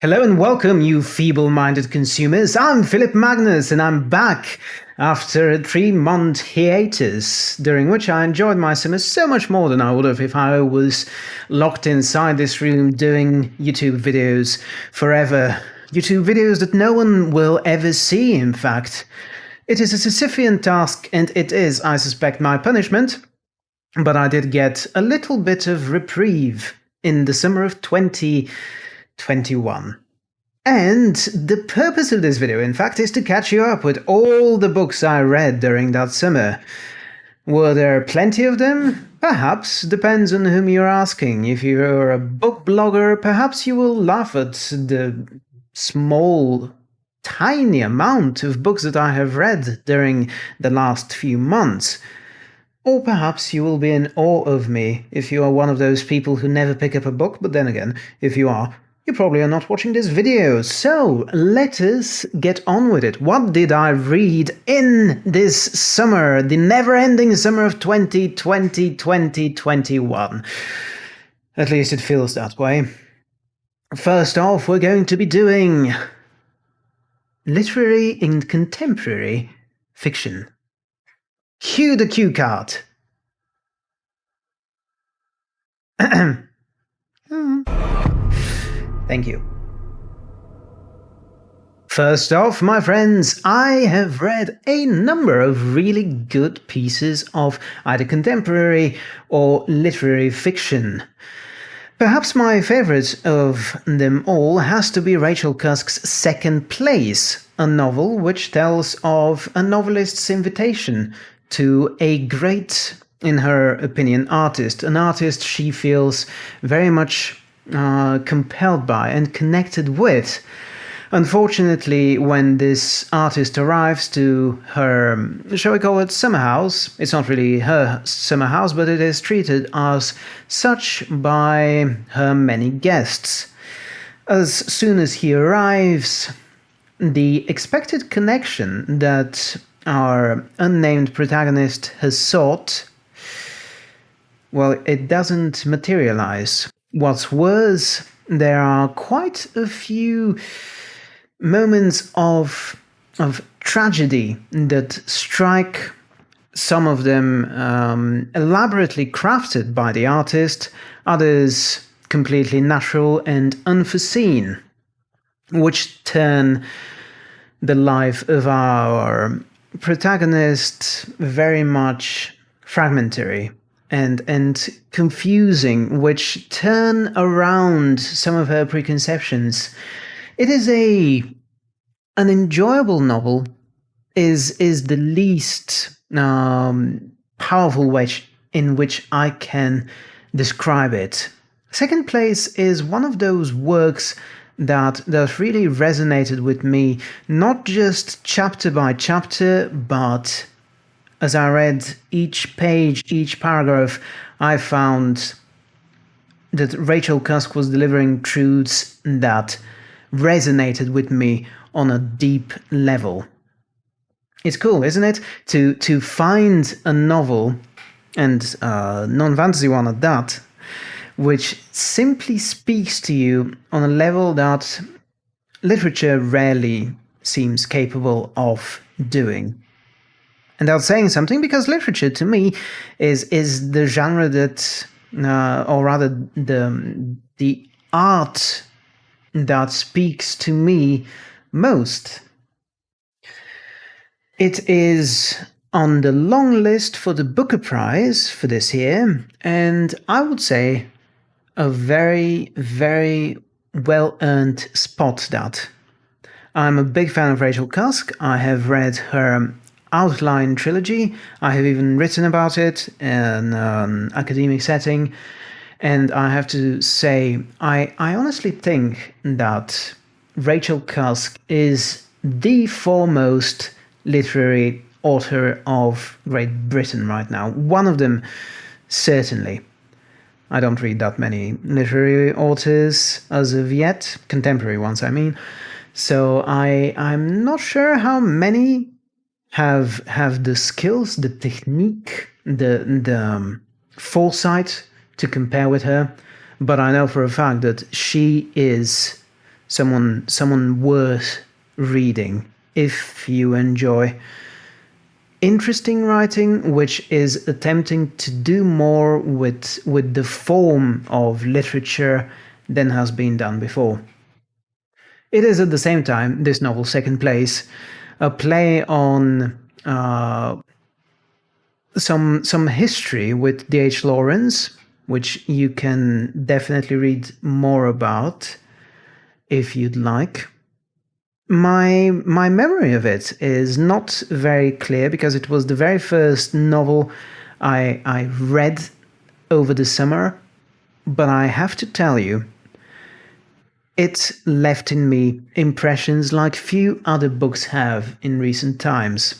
Hello and welcome, you feeble-minded consumers. I'm Philip Magnus and I'm back after a three-month hiatus, during which I enjoyed my summer so much more than I would have if I was locked inside this room doing YouTube videos forever. YouTube videos that no one will ever see, in fact. It is a Sisyphean task and it is, I suspect, my punishment, but I did get a little bit of reprieve in the summer of 20... 21. And the purpose of this video, in fact, is to catch you up with all the books I read during that summer. Were there plenty of them? Perhaps, depends on whom you're asking. If you're a book blogger, perhaps you will laugh at the small, tiny amount of books that I have read during the last few months. Or perhaps you will be in awe of me if you are one of those people who never pick up a book, but then again, if you are, you probably are not watching this video, so let us get on with it. What did I read in this summer, the never-ending summer of 2020, 2021? At least it feels that way. First off, we're going to be doing literary and contemporary fiction. Cue the cue card. Thank you. First off, my friends, I have read a number of really good pieces of either contemporary or literary fiction. Perhaps my favourite of them all has to be Rachel Cusk's Second Place, a novel which tells of a novelist's invitation to a great, in her opinion, artist, an artist she feels very much uh, compelled by and connected with. Unfortunately, when this artist arrives to her, shall we call it summer house, it's not really her summer house, but it is treated as such by her many guests. As soon as he arrives, the expected connection that our unnamed protagonist has sought, well, it doesn't materialize. What's worse, there are quite a few moments of of tragedy that strike some of them um, elaborately crafted by the artist, others completely natural and unforeseen, which turn the life of our protagonist very much fragmentary and and confusing, which turn around some of her preconceptions. It is a an enjoyable novel. Is is the least um, powerful way in which I can describe it. Second place is one of those works that that really resonated with me, not just chapter by chapter, but as I read each page, each paragraph, I found that Rachel Cusk was delivering truths that resonated with me on a deep level. It's cool, isn't it? To to find a novel, and a non-fantasy one at that, which simply speaks to you on a level that literature rarely seems capable of doing. And that's saying something because literature to me is is the genre that, uh, or rather the the art that speaks to me most. It is on the long list for the Booker Prize for this year, and I would say a very, very well earned spot that. I'm a big fan of Rachel Cusk. I have read her outline trilogy. I have even written about it in an um, academic setting. And I have to say, I, I honestly think that Rachel Cusk is the foremost literary author of Great Britain right now. One of them, certainly. I don't read that many literary authors as of yet, contemporary ones, I mean. So I, I'm not sure how many have have the skills, the technique, the the um, foresight to compare with her, but I know for a fact that she is someone someone worth reading if you enjoy interesting writing which is attempting to do more with with the form of literature than has been done before. It is at the same time, this novel Second Place, a play on uh, some some history with D.H. Lawrence, which you can definitely read more about if you'd like. My my memory of it is not very clear because it was the very first novel I I read over the summer, but I have to tell you it left in me impressions like few other books have in recent times.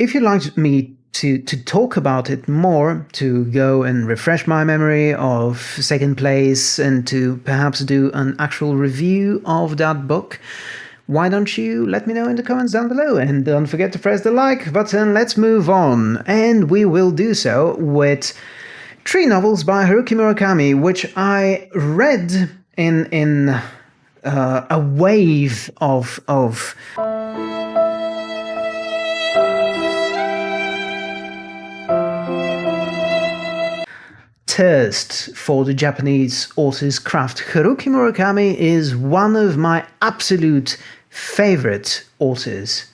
If you'd like me to, to talk about it more, to go and refresh my memory of Second Place and to perhaps do an actual review of that book, why don't you let me know in the comments down below and don't forget to press the like button. Let's move on. And we will do so with three novels by Haruki Murakami, which I read in in uh, a wave of of. thirst for the Japanese author's craft. Haruki Murakami is one of my absolute favorite authors.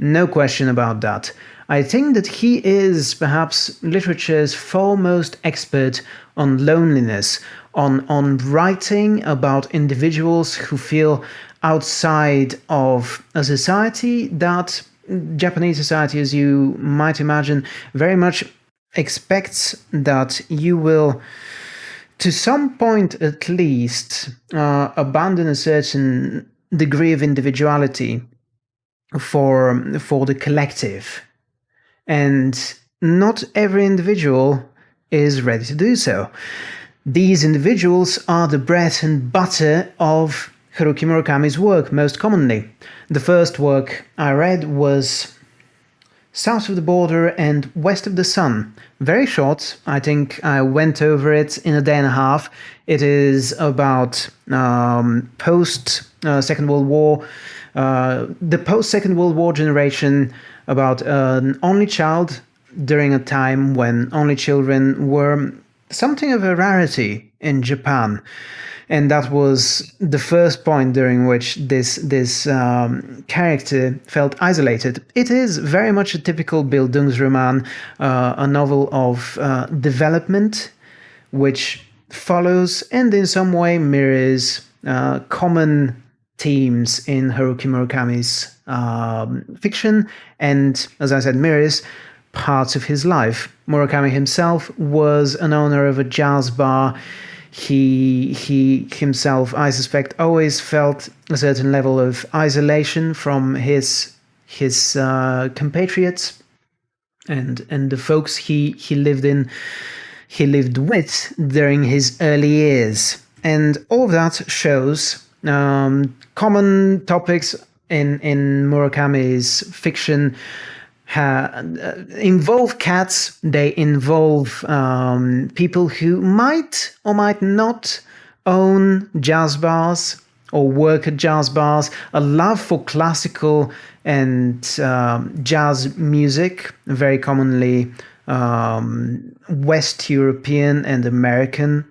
No question about that. I think that he is perhaps literature's foremost expert on loneliness, on, on writing about individuals who feel outside of a society that Japanese society, as you might imagine, very much expects that you will, to some point at least, uh, abandon a certain degree of individuality for for the collective and not every individual is ready to do so. These individuals are the bread and butter of Haruki Murakami's work most commonly. The first work I read was South of the Border and West of the Sun. Very short, I think I went over it in a day and a half. It is about um, post uh, Second World War, uh, the post Second World War generation about an only child during a time when only children were something of a rarity in Japan. And that was the first point during which this this um, character felt isolated. It is very much a typical Bildungsroman, uh, a novel of uh, development, which follows and in some way mirrors uh, common themes in Haruki Murakami's um, fiction, and as I said, mirrors parts of his life. Murakami himself was an owner of a jazz bar. He he himself, I suspect, always felt a certain level of isolation from his his uh, compatriots and and the folks he he lived in he lived with during his early years and all of that shows um, common topics in in Murakami's fiction uh, involve cats. They involve um, people who might or might not own jazz bars or work at jazz bars. A love for classical and um, jazz music, very commonly um, West European and American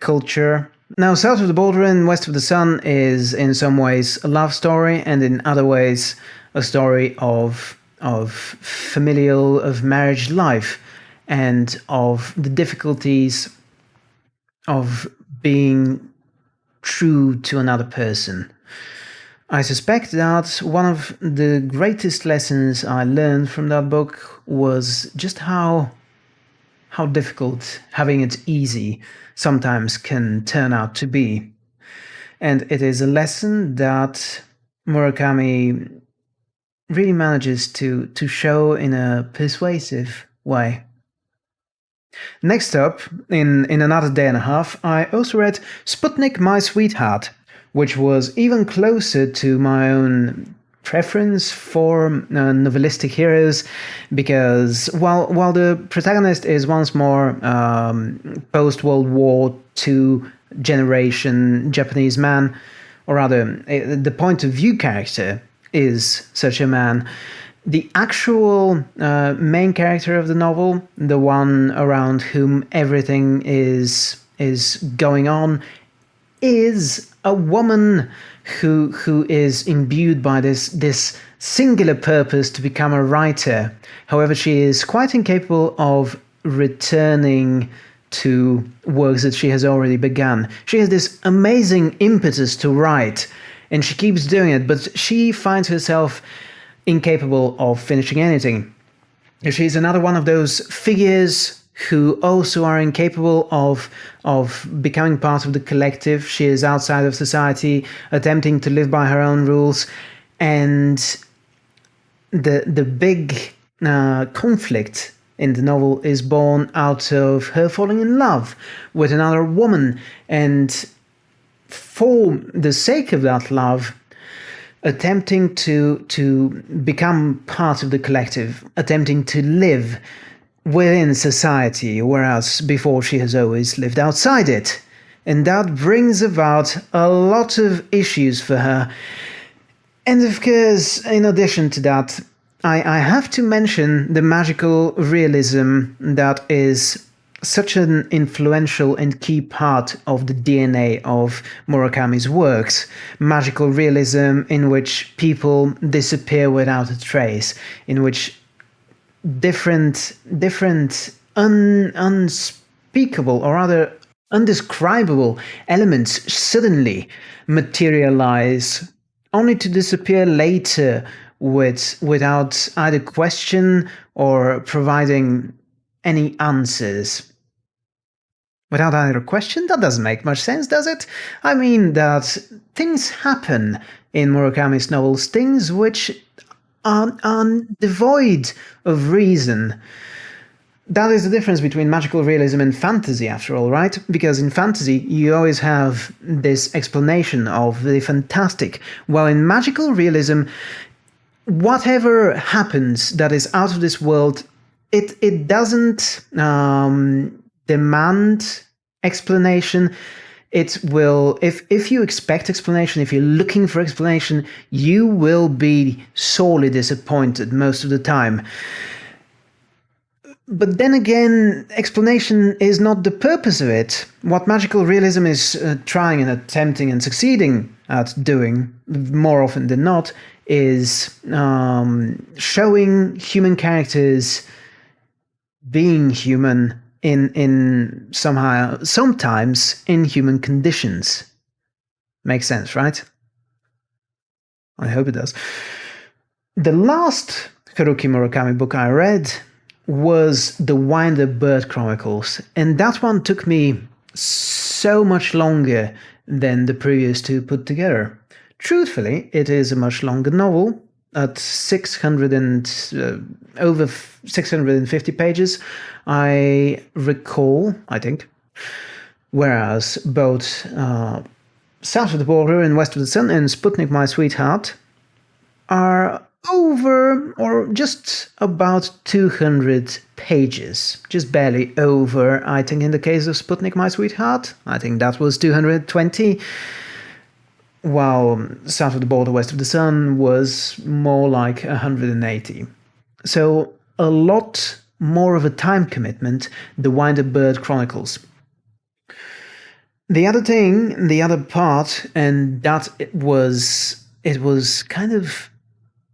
culture. Now, South of the Border and West of the Sun is in some ways a love story, and in other ways a story of of familial, of marriage life, and of the difficulties of being true to another person. I suspect that one of the greatest lessons I learned from that book was just how how difficult having it easy sometimes can turn out to be. And it is a lesson that Murakami really manages to, to show in a persuasive way. Next up, in, in another day and a half, I also read Sputnik My Sweetheart, which was even closer to my own preference for uh, novelistic heroes because while while the protagonist is once more um, post World War II generation Japanese man, or rather, eh, the point of view character is such a man. The actual uh, main character of the novel, the one around whom everything is is going on, is a woman who who is imbued by this this singular purpose to become a writer. However, she is quite incapable of returning to works that she has already begun. She has this amazing impetus to write, and she keeps doing it, but she finds herself incapable of finishing anything. She's another one of those figures who also are incapable of of becoming part of the collective. She is outside of society, attempting to live by her own rules, and the the big uh, conflict in the novel is born out of her falling in love with another woman, and for the sake of that love, attempting to to become part of the collective, attempting to live within society, whereas before she has always lived outside it. And that brings about a lot of issues for her. And of course, in addition to that, I, I have to mention the magical realism that is such an influential and key part of the DNA of Murakami's works. Magical realism in which people disappear without a trace, in which different different un, unspeakable or rather undescribable elements suddenly materialize only to disappear later with without either question or providing any answers. Without either question that doesn't make much sense does it? I mean that things happen in murakami's novels things which are, are devoid of reason. That is the difference between magical realism and fantasy, after all, right? Because in fantasy, you always have this explanation of the fantastic, while in magical realism, whatever happens that is out of this world, it, it doesn't um, demand explanation it will if if you expect explanation if you're looking for explanation you will be sorely disappointed most of the time. But then again explanation is not the purpose of it. What magical realism is uh, trying and attempting and succeeding at doing more often than not is um, showing human characters being human in in somehow sometimes in human conditions. Makes sense, right? I hope it does. The last Haruki Murakami book I read was The Wind-Up Bird Chronicles, and that one took me so much longer than the previous two put together. Truthfully, it is a much longer novel, at 600 and uh, over 650 pages, I recall, I think, whereas both uh, South of the Border and West of the Sun and Sputnik My Sweetheart are over or just about 200 pages, just barely over, I think in the case of Sputnik My Sweetheart, I think that was 220 while South of the Border, West of the Sun was more like 180. So a lot more of a time commitment, the Wind-Up Bird Chronicles. The other thing, the other part, and that it was it was kind of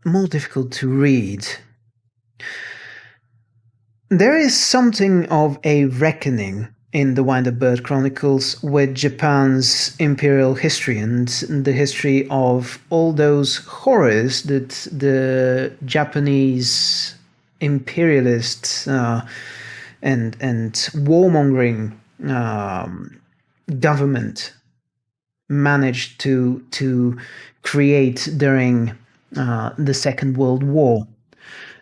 more difficult to read. There is something of a reckoning in the Wind-Up Bird Chronicles with Japan's imperial history and the history of all those horrors that the Japanese imperialists uh, and and warmongering um, government managed to to create during uh, the Second World War.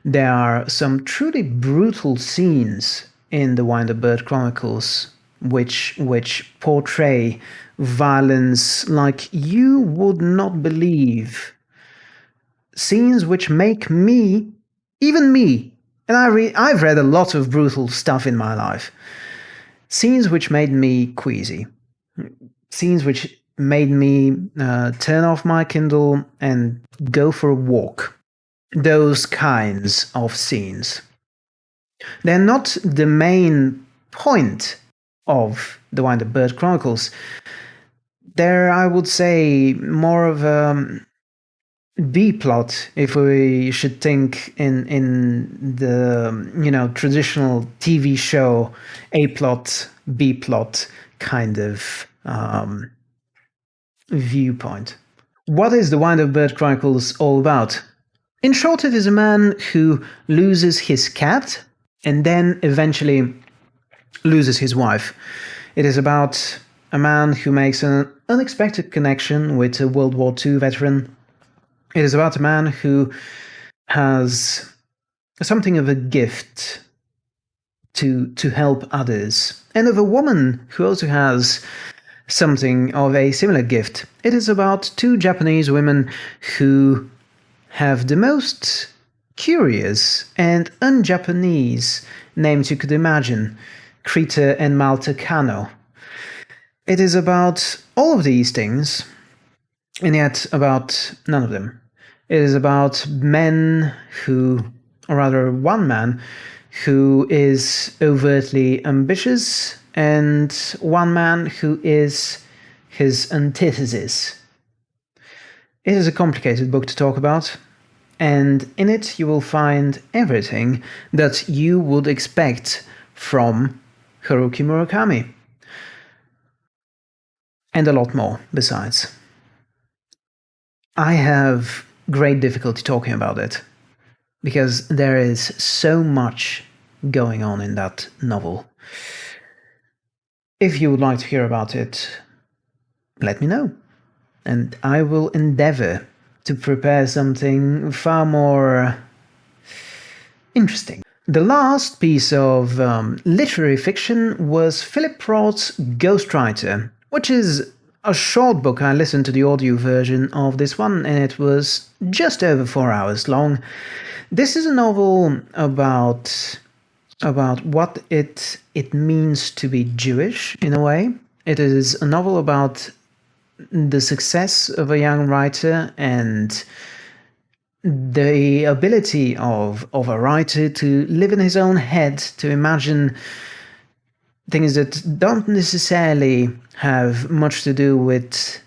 There are some truly brutal scenes in the Wind-Up Bird Chronicles, which which portray violence like you would not believe. Scenes which make me, even me, and I re- I've read a lot of brutal stuff in my life. Scenes which made me queasy. scenes which made me uh, turn off my Kindle and go for a walk. Those kinds of scenes. They're not the main point of the Wind Up Bird Chronicles. They're, I would say, more of a B plot, if we should think in in the you know traditional TV show A plot, B plot kind of um, viewpoint. What is the Wind Up Bird Chronicles all about? In short, it is a man who loses his cat and then eventually loses his wife. It is about a man who makes an unexpected connection with a World War II veteran. It is about a man who has something of a gift to to help others, and of a woman who also has something of a similar gift. It is about two Japanese women who have the most curious and un-Japanese names you could imagine, Creta and Malta Kano. It is about all of these things, and yet about none of them. It is about men who, or rather one man, who is overtly ambitious and one man who is his antithesis. It is a complicated book to talk about, and in it you will find everything that you would expect from Haruki Murakami. And a lot more besides. I have great difficulty talking about it because there is so much going on in that novel. If you would like to hear about it, let me know, and I will endeavor to prepare something far more interesting. The last piece of um, literary fiction was Philip Roth's Ghostwriter, which is a short book. I listened to the audio version of this one and it was just over four hours long. This is a novel about about what it it means to be Jewish in a way. It is a novel about the success of a young writer and the ability of of a writer to live in his own head, to imagine things that don't necessarily have much to do with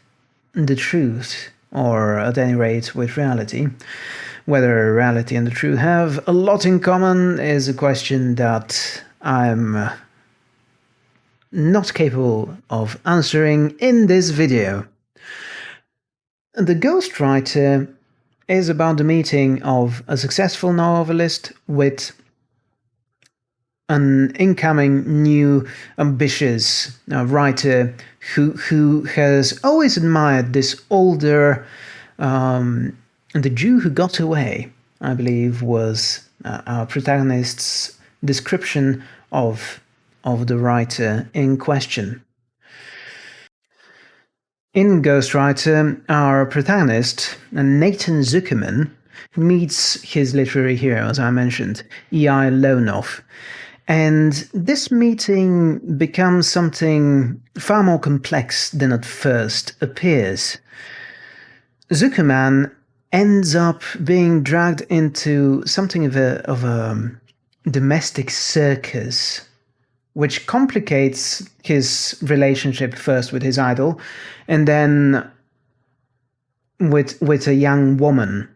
the truth, or at any rate with reality. Whether reality and the truth have a lot in common is a question that I'm not capable of answering in this video. The Ghostwriter is about the meeting of a successful novelist with an incoming new ambitious uh, writer who who has always admired this older um, the Jew who got away I believe was uh, our protagonist's description of of the writer in question. In Ghostwriter, our protagonist, Nathan Zuckerman, meets his literary hero, as I mentioned, E.I. Lonoff, and this meeting becomes something far more complex than at first appears. Zuckerman ends up being dragged into something of a, of a um, domestic circus, which complicates his relationship first with his idol and then with with a young woman.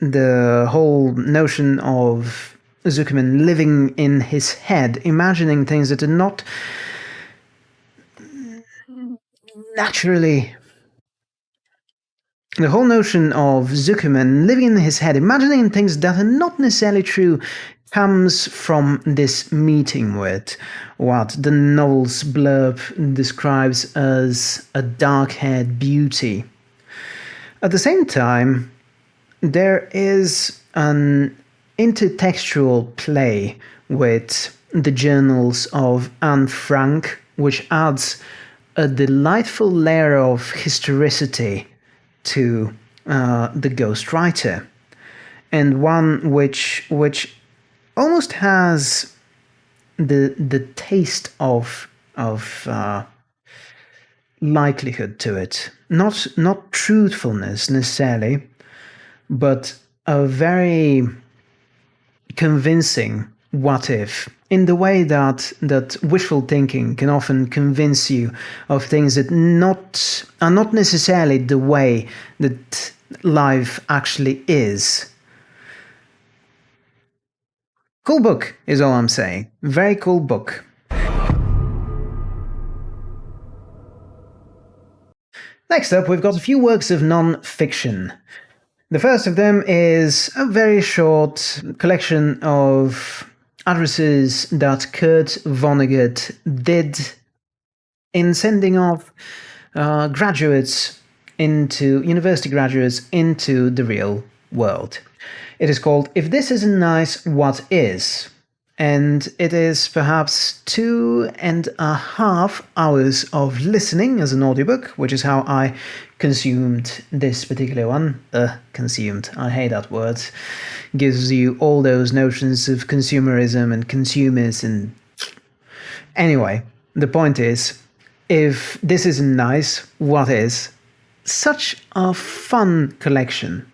The whole notion of Zuckerman living in his head, imagining things that are not naturally. The whole notion of Zuckerman living in his head, imagining things that are not necessarily true, comes from this meeting with what the novel's blurb describes as a dark haired beauty. At the same time, there is an intertextual play with the journals of Anne Frank, which adds a delightful layer of historicity to uh, the ghostwriter, and one which which almost has the the taste of of uh, likelihood to it. Not not truthfulness necessarily, but a very convincing what if in the way that that wishful thinking can often convince you of things that not are not necessarily the way that life actually is. Cool book is all I'm saying. Very cool book. Next up, we've got a few works of non-fiction. The first of them is a very short collection of addresses that Kurt Vonnegut did in sending off uh, graduates into university graduates into the real world. It is called If This Isn't Nice, What Is? and it is perhaps two and a half hours of listening as an audiobook, which is how I consumed this particular one. Uh, consumed. I hate that word. Gives you all those notions of consumerism and consumers and. Anyway, the point is if this isn't nice, what is? Such a fun collection.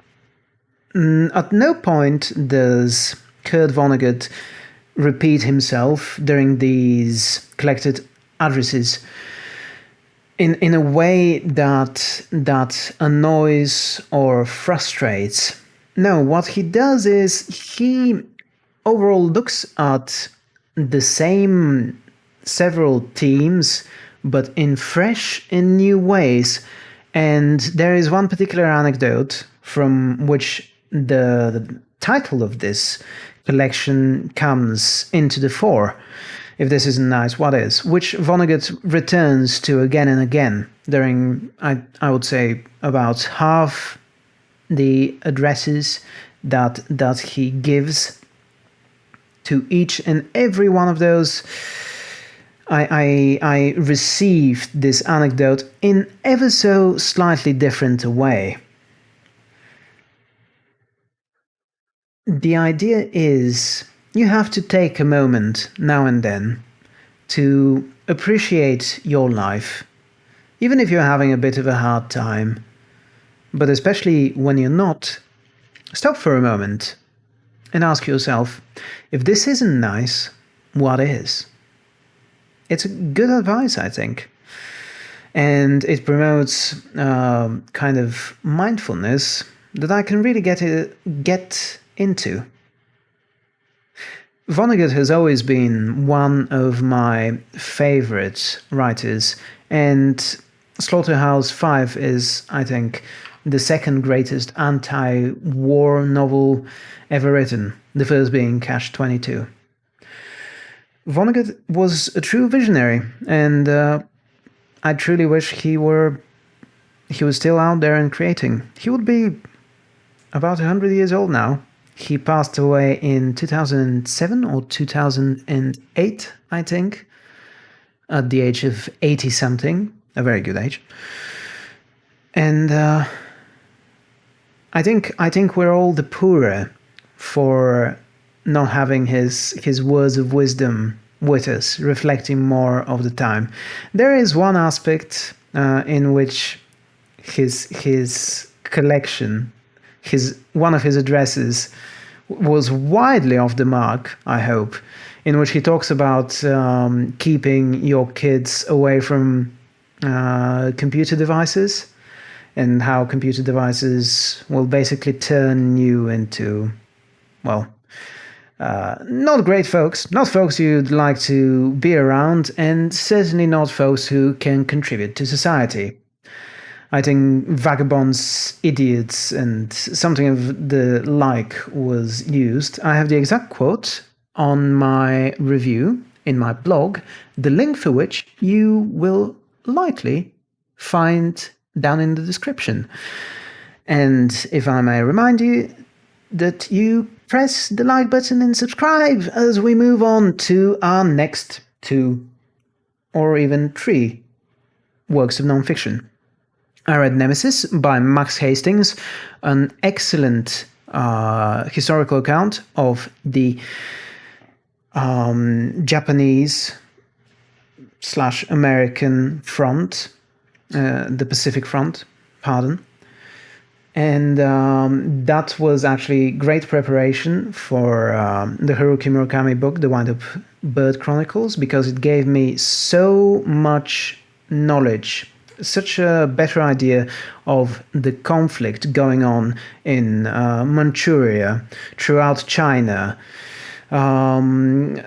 Mm, at no point does Kurt Vonnegut repeat himself during these collected addresses in in a way that that annoys or frustrates. No, what he does is he overall looks at the same several themes but in fresh and new ways. And there is one particular anecdote from which the, the title of this collection comes into the fore. If this isn't nice, what is? Which Vonnegut returns to again and again during, I, I would say, about half the addresses that that he gives to each and every one of those. I, I, I received this anecdote in ever so slightly different a way. The idea is you have to take a moment now and then to appreciate your life, even if you're having a bit of a hard time. But especially when you're not, stop for a moment and ask yourself if this isn't nice, what is? It's good advice, I think. And it promotes uh, kind of mindfulness that I can really get it, get into. Vonnegut has always been one of my favorite writers, and Slaughterhouse 5 is, I think, the second greatest anti war novel ever written, the first being Catch 22. Vonnegut was a true visionary, and uh, I truly wish he were he was still out there and creating. He would be about 100 years old now. He passed away in 2007 or 2008, I think, at the age of 80 something, a very good age. And uh, I think I think we're all the poorer for not having his his words of wisdom with us, reflecting more of the time. There is one aspect uh, in which his his collection his one of his addresses was widely off the mark, I hope, in which he talks about um, keeping your kids away from uh, computer devices and how computer devices will basically turn you into, well, uh, not great folks, not folks you'd like to be around, and certainly not folks who can contribute to society. I think vagabonds, idiots, and something of the like was used. I have the exact quote on my review in my blog, the link for which you will likely find down in the description. And if I may remind you that you press the like button and subscribe as we move on to our next two or even three works of nonfiction. I read Nemesis by Max Hastings, an excellent uh, historical account of the um, Japanese slash American front, uh, the Pacific Front, pardon. And um, that was actually great preparation for um, the Haruki Murakami book, The Wind Up Bird Chronicles, because it gave me so much knowledge, such a better idea of the conflict going on in uh, Manchuria, throughout China, um,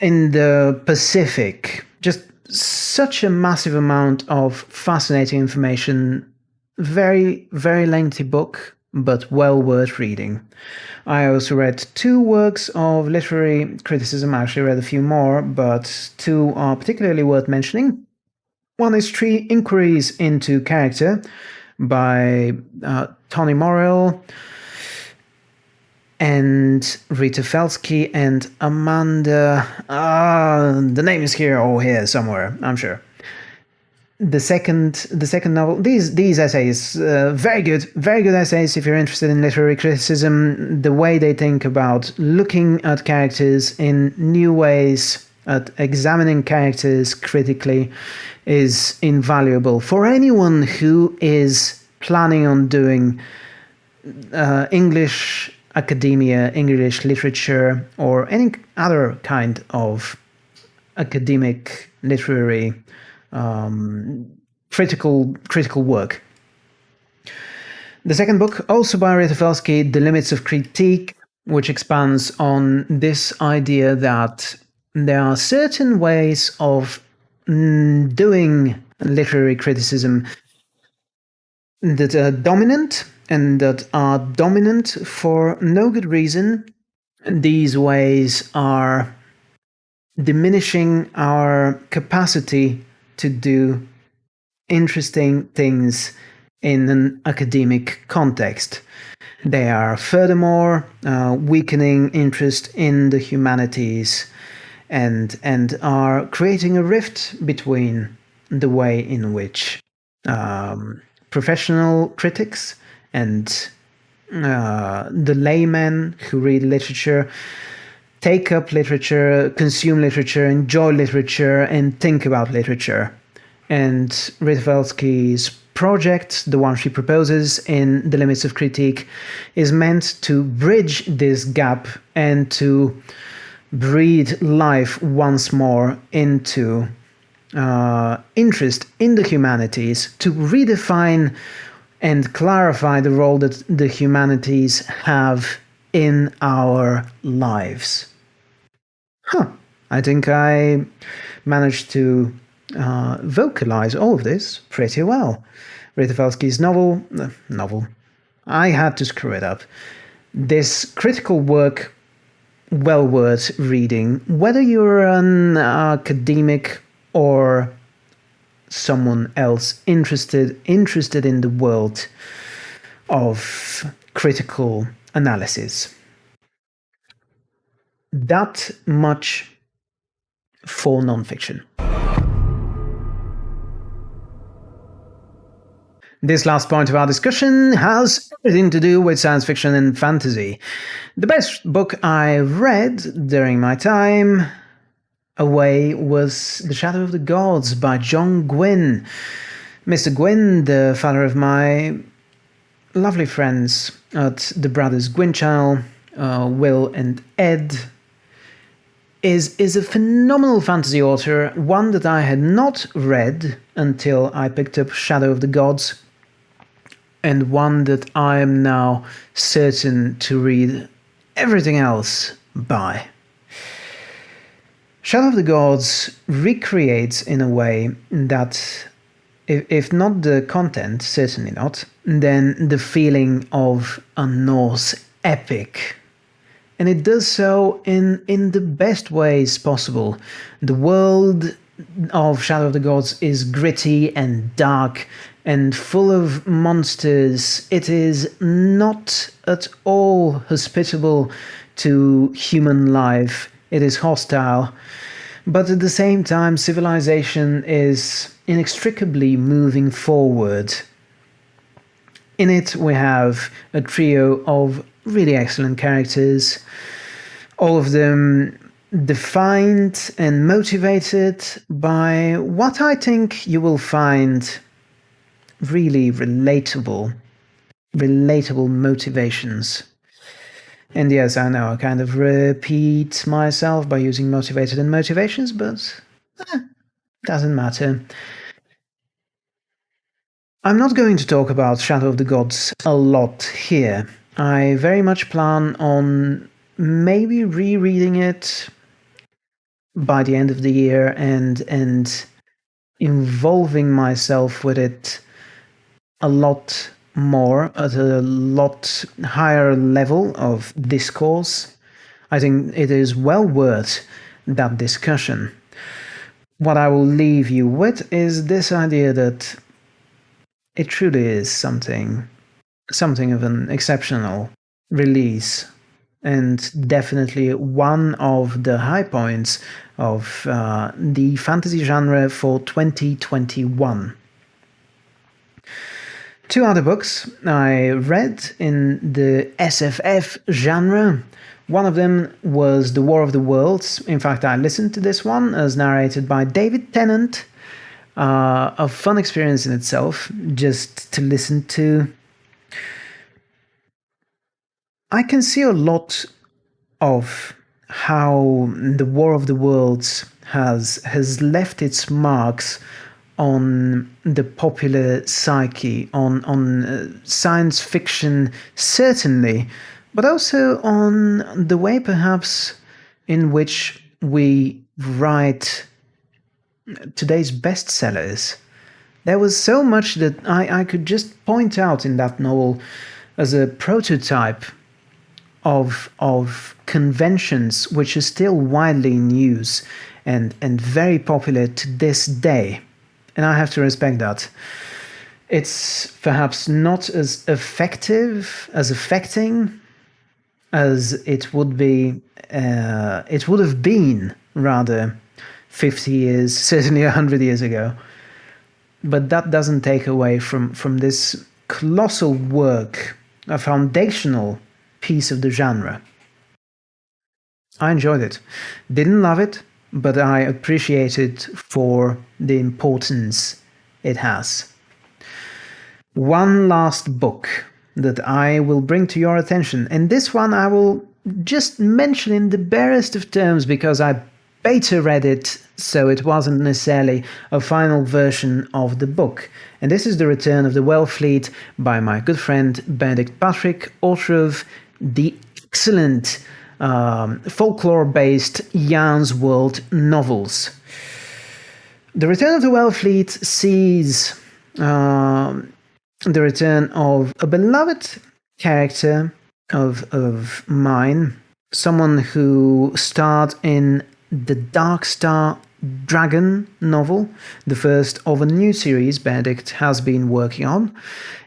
in the Pacific. Just such a massive amount of fascinating information. Very, very lengthy book, but well worth reading. I also read two works of literary criticism. I actually read a few more, but two are particularly worth mentioning. One is Three Inquiries into Character by uh, Tony Morrell and Rita Felski and Amanda. Uh, the name is here or here somewhere, I'm sure. The second, the second novel. These these essays, uh, very good, very good essays. If you're interested in literary criticism, the way they think about looking at characters in new ways, at examining characters critically, is invaluable for anyone who is planning on doing uh, English academia, English literature, or any other kind of academic literary um, critical critical work. The second book, also by Rita The Limits of Critique, which expands on this idea that there are certain ways of mm, doing literary criticism that are dominant and that are dominant for no good reason. These ways are diminishing our capacity to do interesting things in an academic context. They are furthermore uh, weakening interest in the humanities and, and are creating a rift between the way in which um, professional critics and uh, the laymen who read literature take up literature, consume literature, enjoy literature, and think about literature. And Rita project, the one she proposes in The Limits of Critique, is meant to bridge this gap and to breathe life once more into uh, interest in the humanities, to redefine and clarify the role that the humanities have in our lives. Huh, I think I managed to uh, vocalize all of this pretty well. Rita novel, uh, novel, I had to screw it up. This critical work, well worth reading, whether you're an academic or someone else interested interested in the world of critical analysis. That much for nonfiction. This last point of our discussion has everything to do with science fiction and fantasy. The best book I read during my time away was The Shadow of the Gods by John Gwynne. Mr. Gwynne, the father of my lovely friends at the Brothers channel, uh, Will and Ed, is, is a phenomenal fantasy author, one that I had not read until I picked up Shadow of the Gods, and one that I am now certain to read everything else by. Shadow of the Gods recreates in a way that, if, if not the content, certainly not, then the feeling of a Norse epic. And it does so in, in the best ways possible. The world of Shadow of the Gods is gritty and dark and full of monsters. It is not at all hospitable to human life it is hostile, but at the same time, civilization is inextricably moving forward. In it, we have a trio of really excellent characters, all of them defined and motivated by what I think you will find really relatable, relatable motivations. And yes, I know I kind of repeat myself by using motivated and motivations, but eh, doesn't matter. I'm not going to talk about Shadow of the Gods a lot here. I very much plan on maybe rereading it by the end of the year and and involving myself with it a lot more at a lot higher level of discourse. I think it is well worth that discussion. What I will leave you with is this idea that it truly is something something of an exceptional release and definitely one of the high points of uh, the fantasy genre for 2021. Two other books I read in the SFF genre. One of them was The War of the Worlds. In fact, I listened to this one as narrated by David Tennant. Uh, a fun experience in itself, just to listen to. I can see a lot of how the War of the Worlds has has left its marks on the popular psyche, on on uh, science fiction certainly, but also on the way perhaps in which we write today's bestsellers. There was so much that I, I could just point out in that novel as a prototype of of conventions which is still widely in use and and very popular to this day and i have to respect that it's perhaps not as effective as affecting as it would be uh, it would have been rather 50 years certainly 100 years ago but that doesn't take away from from this colossal work a foundational piece of the genre. I enjoyed it. Didn't love it, but I appreciate it for the importance it has. One last book that I will bring to your attention, and this one I will just mention in the barest of terms because I beta read it, so it wasn't necessarily a final version of the book. And this is The Return of the Wellfleet by my good friend Benedict Patrick, author of the excellent um, folklore based Yarnsworld novels. The Return of the Wellfleet sees uh, the return of a beloved character of, of mine, someone who starred in the Darkstar Dragon novel, the first of a new series Benedict has been working on.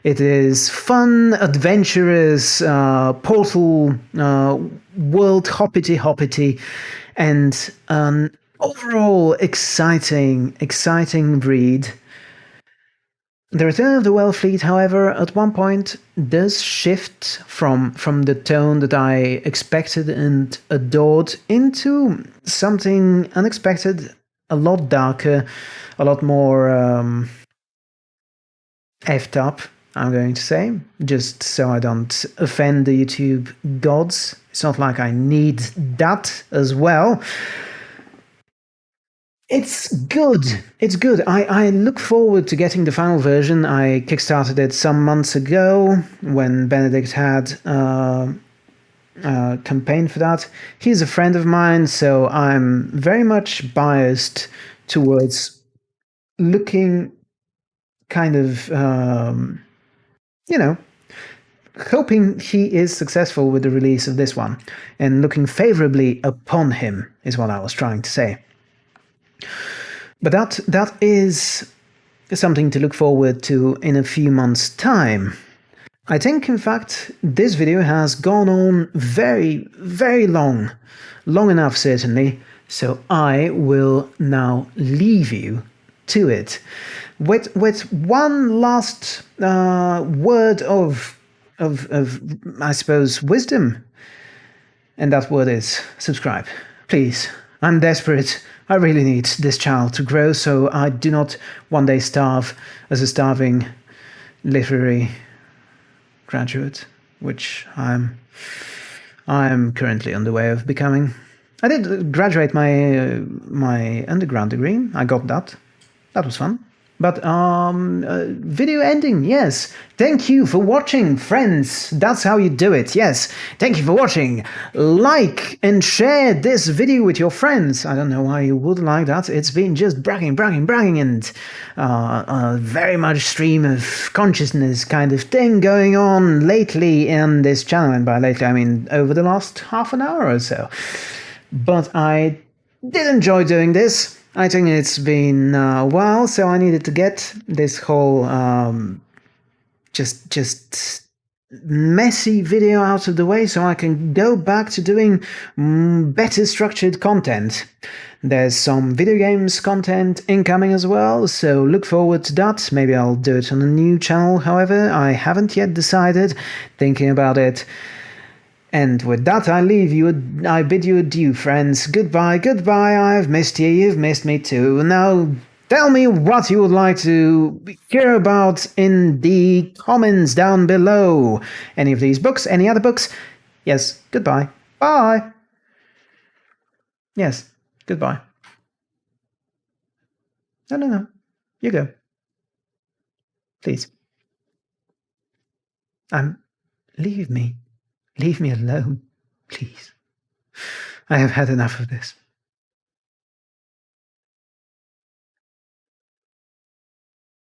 It is fun, adventurous, uh, portal, uh, world hoppity hoppity, and an overall exciting, exciting read. The Return of the Wellfleet, however, at one point does shift from from the tone that I expected and adored into something unexpected a lot darker, a lot more um, effed up, I'm going to say, just so I don't offend the YouTube gods. It's not like I need that as well. It's good. It's good. I, I look forward to getting the final version. I kickstarted it some months ago when Benedict had uh, uh, campaign for that. He's a friend of mine, so I'm very much biased towards looking kind of, um, you know, hoping he is successful with the release of this one and looking favorably upon him is what I was trying to say. But that that is something to look forward to in a few months' time. I think, in fact, this video has gone on very, very long. Long enough, certainly. So I will now leave you to it. With, with one last uh, word of, of, of, I suppose, wisdom. And that word is subscribe. Please, I'm desperate. I really need this child to grow so I do not one day starve as a starving literary graduate, which I'm I'm currently on the way of becoming. I did graduate my uh, my undergrad degree. I got that. That was fun. But um, uh, video ending, yes. Thank you for watching, friends. That's how you do it. Yes. Thank you for watching. Like and share this video with your friends. I don't know why you would like that. It's been just bragging, bragging, bragging, and uh, a very much stream of consciousness kind of thing going on lately in this channel. And by lately, I mean over the last half an hour or so. But I did enjoy doing this. I think it's been a while, so I needed to get this whole um, just just messy video out of the way so I can go back to doing mm, better structured content. There's some video games content incoming as well, so look forward to that. Maybe I'll do it on a new channel, however, I haven't yet decided, thinking about it. And with that, I leave you, I bid you adieu, friends. Goodbye, goodbye, I've missed you, you've missed me too. Now, tell me what you would like to hear about in the comments down below. Any of these books, any other books? Yes, goodbye. Bye. Yes, goodbye. No, no, no. You go. Please. Um, leave me. Leave me alone, please. I have had enough of this.